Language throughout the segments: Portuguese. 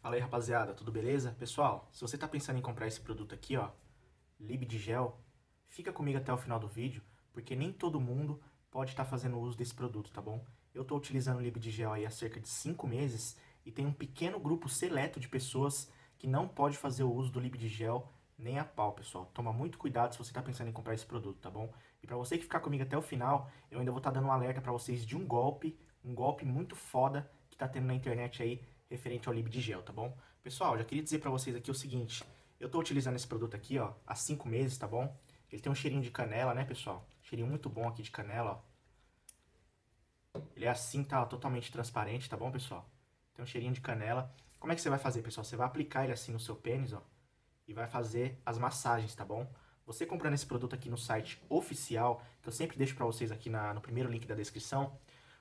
Fala aí, rapaziada, tudo beleza? Pessoal, se você tá pensando em comprar esse produto aqui, ó, Lib de Gel, fica comigo até o final do vídeo, porque nem todo mundo pode estar tá fazendo uso desse produto, tá bom? Eu tô utilizando o Lib de Gel aí há cerca de 5 meses e tem um pequeno grupo seleto de pessoas que não pode fazer o uso do Lib de Gel nem a pau, pessoal. Toma muito cuidado se você tá pensando em comprar esse produto, tá bom? E pra você que ficar comigo até o final, eu ainda vou estar tá dando um alerta pra vocês de um golpe, um golpe muito foda que tá tendo na internet aí, referente ao Lib de Gel, tá bom? Pessoal, já queria dizer pra vocês aqui o seguinte, eu tô utilizando esse produto aqui, ó, há 5 meses, tá bom? Ele tem um cheirinho de canela, né, pessoal? Cheirinho muito bom aqui de canela, ó. Ele é assim, tá totalmente transparente, tá bom, pessoal? Tem um cheirinho de canela. Como é que você vai fazer, pessoal? Você vai aplicar ele assim no seu pênis, ó, e vai fazer as massagens, tá bom? Você comprando esse produto aqui no site oficial, que eu sempre deixo pra vocês aqui na, no primeiro link da descrição,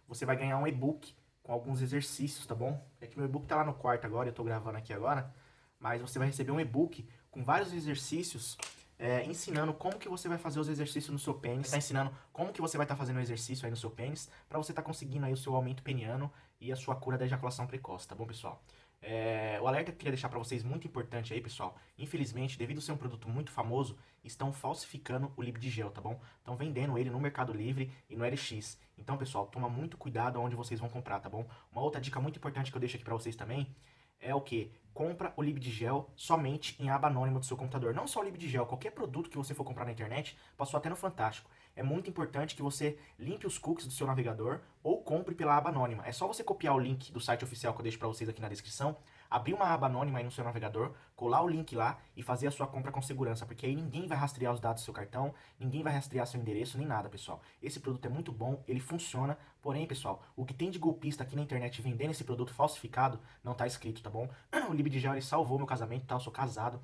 você vai ganhar um e-book com alguns exercícios, tá bom? É que meu e-book tá lá no quarto agora, eu tô gravando aqui agora, mas você vai receber um e-book com vários exercícios é, ensinando como que você vai fazer os exercícios no seu pênis, tá ensinando como que você vai estar tá fazendo o exercício aí no seu pênis, para você estar tá conseguindo aí o seu aumento peniano e a sua cura da ejaculação precoce, tá bom, pessoal? É, o alerta que eu queria deixar para vocês, muito importante aí, pessoal. Infelizmente, devido a ser um produto muito famoso, estão falsificando o Lib de Gel, tá bom? Estão vendendo ele no Mercado Livre e no LX. Então, pessoal, toma muito cuidado onde vocês vão comprar, tá bom? Uma outra dica muito importante que eu deixo aqui para vocês também é o que? Compra o Lib de Gel somente em aba anônima do seu computador. Não só o Lib de Gel, qualquer produto que você for comprar na internet, passou até no Fantástico. É muito importante que você limpe os cookies do seu navegador ou compre pela aba anônima. É só você copiar o link do site oficial que eu deixo para vocês aqui na descrição, abrir uma aba anônima aí no seu navegador, colar o link lá e fazer a sua compra com segurança, porque aí ninguém vai rastrear os dados do seu cartão, ninguém vai rastrear seu endereço, nem nada, pessoal. Esse produto é muito bom, ele funciona, porém, pessoal, o que tem de golpista aqui na internet vendendo esse produto falsificado não tá escrito, tá bom? O Lib de Gel, ele salvou meu casamento, tá? Eu sou casado,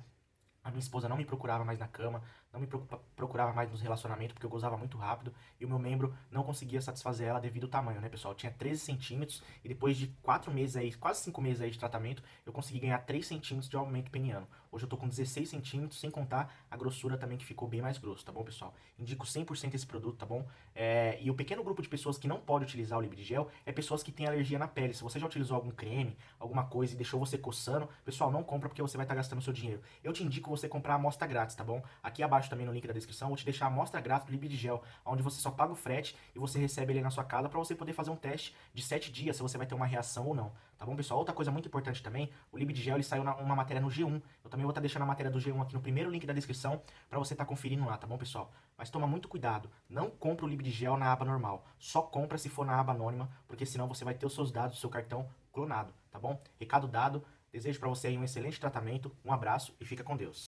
a minha esposa não me procurava mais na cama, não me procurava mais nos relacionamentos, porque eu gozava muito rápido, e o meu membro não conseguia satisfazer ela devido ao tamanho, né, pessoal? Eu tinha 13 centímetros, e depois de 4 meses aí, quase 5 meses aí de tratamento, eu consegui ganhar 3 centímetros de aumento peniano. Hoje eu tô com 16 centímetros, sem contar a grossura também que ficou bem mais grosso, tá bom, pessoal? Indico 100% esse produto, tá bom? É, e o pequeno grupo de pessoas que não pode utilizar o Lib de Gel é pessoas que têm alergia na pele. Se você já utilizou algum creme, alguma coisa e deixou você coçando, pessoal, não compra porque você vai estar tá gastando seu dinheiro. Eu te indico você comprar a amostra grátis, tá bom? Aqui abaixo também no link da descrição, vou te deixar a amostra grátis do Lib de Gel, onde você só paga o frete e você recebe ele na sua casa para você poder fazer um teste de 7 dias, se você vai ter uma reação ou não, tá bom, pessoal? Outra coisa muito importante também, o Lib de Gel, ele saiu na, uma matéria no G1, eu também vou estar tá deixando a matéria do G1 aqui no primeiro link da descrição para você estar tá conferindo lá, tá bom, pessoal? Mas toma muito cuidado, não compra o Lib de Gel na aba normal, só compra se for na aba anônima, porque senão você vai ter os seus dados, o seu cartão clonado, tá bom? Recado dado, desejo para você um excelente tratamento, um abraço e fica com Deus.